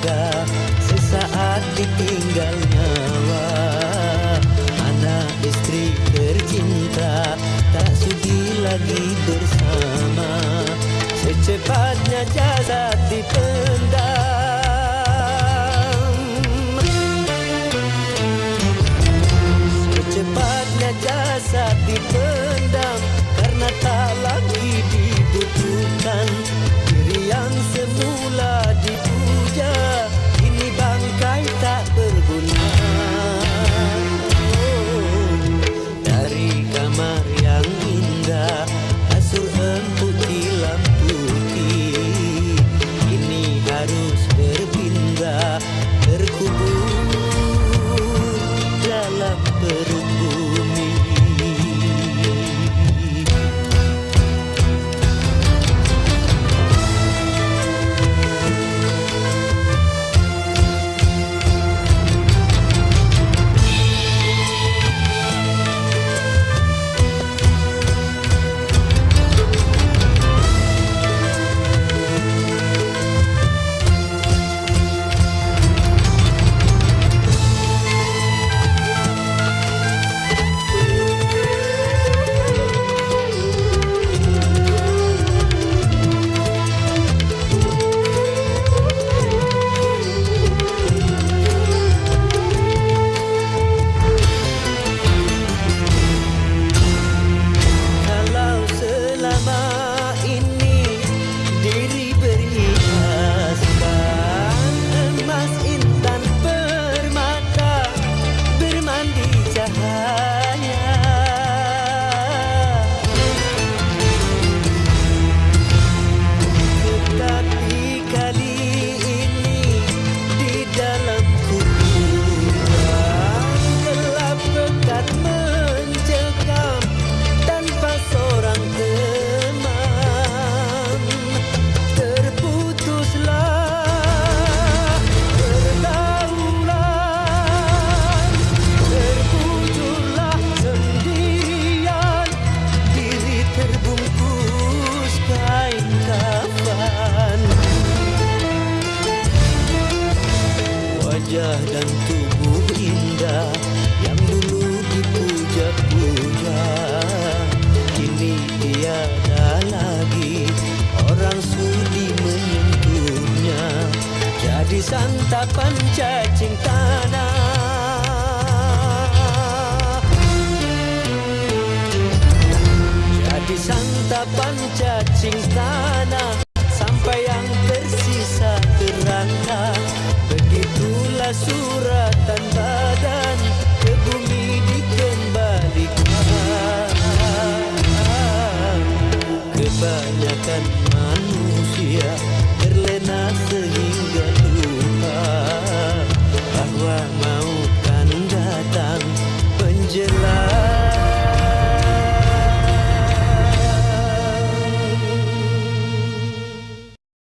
indah vida. dan tubuh indah yang dulu dipuja-puja. Kini tiada lagi orang sudi menyentuhnya. Jadi santapan cacing tanah. Jadi santapan cacing tanah.